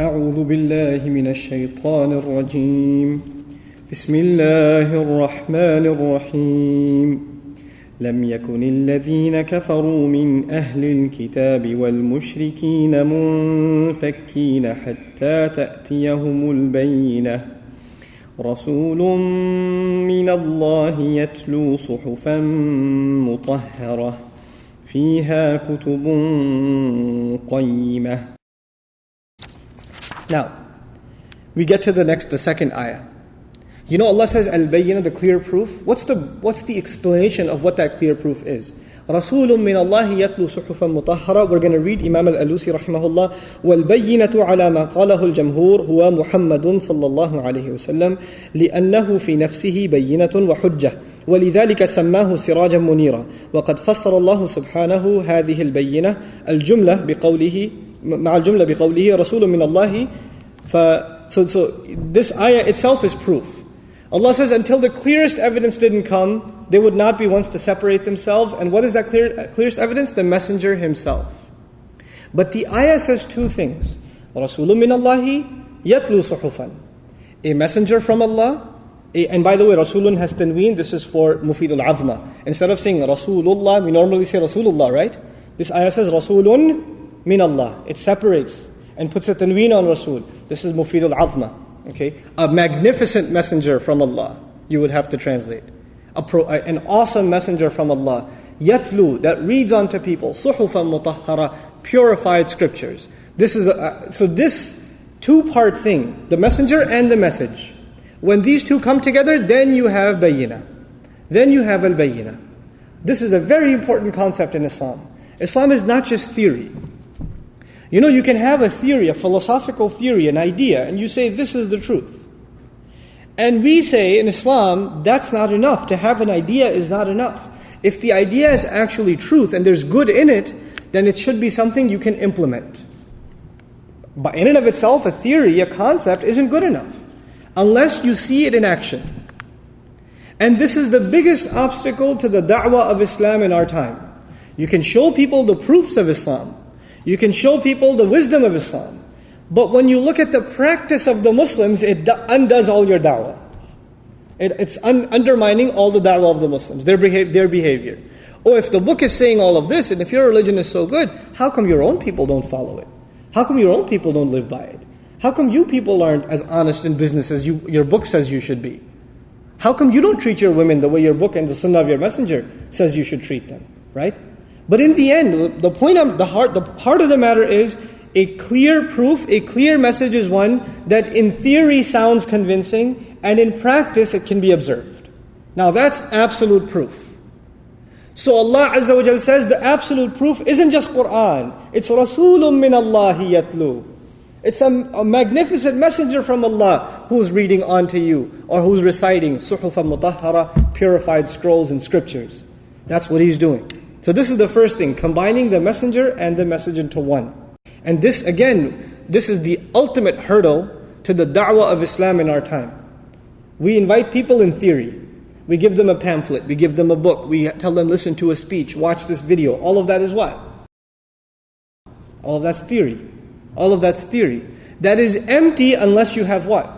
أعوذ بالله من الشيطان الرجيم. بسم الله الرحمن الرحيم. لم يكن الذين كفروا من أهل الكتاب والمشركين منفكين حتى تأتيهم البينة. رسول من الله يتلو صحفا مطهرة فيها كتب قيمة. Now, we get to the next, the second ayah. You know, Allah says al-bayyinah, the clear proof. What's the what's the explanation of what that clear proof is? رسول من الله يتلو صحفا مطهرة We're going to read Imam al-Alusi رحمه الله والبينة على ما قاله الجمهور هو محمد صلى الله عليه وسلم لأنه في نفسه بينة وحجة ولذلك سماه سراجا منيرا وقد فسر الله سبحانه هذه البينة الجملة بقوله مع الجملة بقوله رسول من الله ف so, so this ayah itself is proof Allah says, until the clearest evidence didn't come, they would not be ones to separate themselves. And what is that clear, clearest evidence? The messenger himself. But the ayah says two things. Rasulun min Allahi yatlu suhufan. A messenger from Allah. A, and by the way, Rasulun has tanween. This is for Mufidul Azma. Instead of saying Rasulullah, we normally say Rasulullah, right? This ayah says Rasulun min Allah. It separates and puts a tanween on Rasul. This is Mufidul Azma. Okay? A magnificent messenger from Allah, you would have to translate. Pro, an awesome messenger from Allah. Yatlu, that reads unto people. Suhufan mutahhara, purified scriptures. This is a, so this two-part thing, the messenger and the message. When these two come together, then you have bayina. Then you have al-bayina. This is a very important concept in Islam. Islam is not just theory. You know, you can have a theory, a philosophical theory, an idea, and you say this is the truth. And we say in Islam, that's not enough. To have an idea is not enough. If the idea is actually truth and there's good in it, then it should be something you can implement. But in and of itself, a theory, a concept, isn't good enough unless you see it in action. And this is the biggest obstacle to the da'wah of Islam in our time. You can show people the proofs of Islam, you can show people the wisdom of Islam. But when you look at the practice of the Muslims, it undoes all your da'wah. It, it's un- undermining all the da'wah of the Muslims, their, beha- their behavior. Oh, if the book is saying all of this, and if your religion is so good, how come your own people don't follow it? How come your own people don't live by it? How come you people aren't as honest in business as you, your book says you should be? How come you don't treat your women the way your book and the sunnah of your messenger says you should treat them? Right? But in the end, the point of the heart, the heart of the matter is a clear proof, a clear message is one that in theory sounds convincing, and in practice it can be observed. Now that's absolute proof. So Allah Azza wa Jal says the absolute proof isn't just Quran, it's Rasulun min Allahi yatlu. It's a, a, magnificent messenger from Allah who's reading onto you or who's reciting suhufa mutahhara, purified scrolls and scriptures. That's what he's doing. So this is the first thing, combining the messenger and the message into one. And this again, this is the ultimate hurdle to the da'wah of Islam in our time. We invite people in theory. We give them a pamphlet, we give them a book, we tell them listen to a speech, watch this video. All of that is what? All of that's theory. All of that's theory. That is empty unless you have what?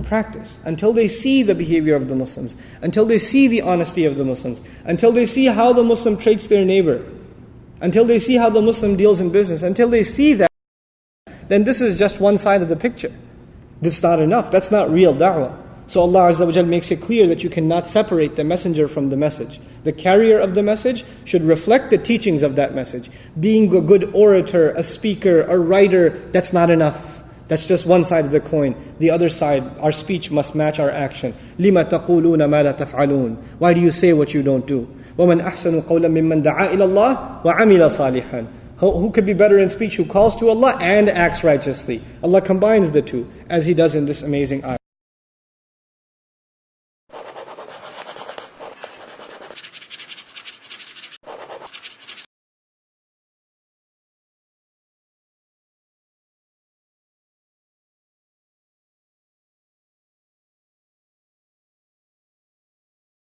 Practice, until they see the behavior of the Muslims, until they see the honesty of the Muslims, until they see how the Muslim treats their neighbor, until they see how the Muslim deals in business, until they see that, then this is just one side of the picture. That's not enough. That's not real da'wah. So Allah Azza wa makes it clear that you cannot separate the messenger from the message. The carrier of the message should reflect the teachings of that message. Being a good orator, a speaker, a writer, that's not enough. That's just one side of the coin. The other side, our speech must match our action. لِمَ تَقُولُونَ مَا لَا تَفْعَلُونَ Why do you say what you don't do? وَمَنْ أَحْسَنُ قَوْلًا مِمَّنْ دَعَا إِلَى اللَّهِ وَعَمِلَ صَالِحًا who could be better in speech who calls to Allah and acts righteously? Allah combines the two, as He does in this amazing ayah.